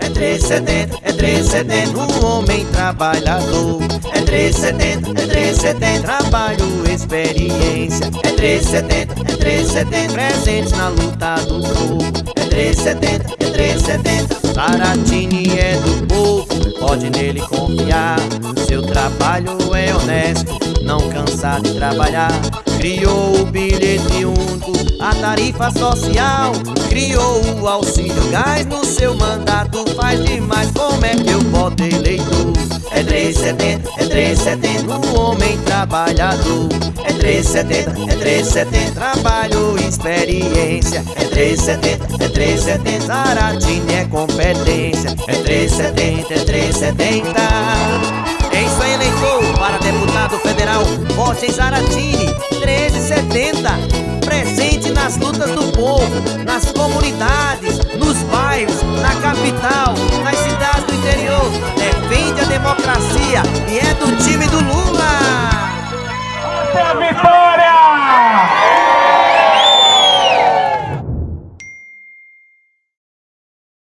É 370, é 370, um homem trabalhador. É 370, é 370, trabalho, experiência. É 370, é 370, presentes na luta do povo. É 370, é 370, Saratini é do povo, pode nele confiar. Seu trabalho é honesto, não cansa de trabalhar. Criou o bilhete a tarifa social Criou o auxílio gás no seu mandato. Faz demais, como é que eu voto eleitor? É 370, é 370, um homem trabalhador. É 370, é 370, trabalho experiência. É 370, é 370, Zaratini é competência. É 370, é 370 É isso aí, eleitor, para deputado federal Vote Zaratini 1370 presente nas lutas do povo, nas comunidades, nos bairros, na capital, nas cidades do interior. Defende a democracia e é do time do Lula.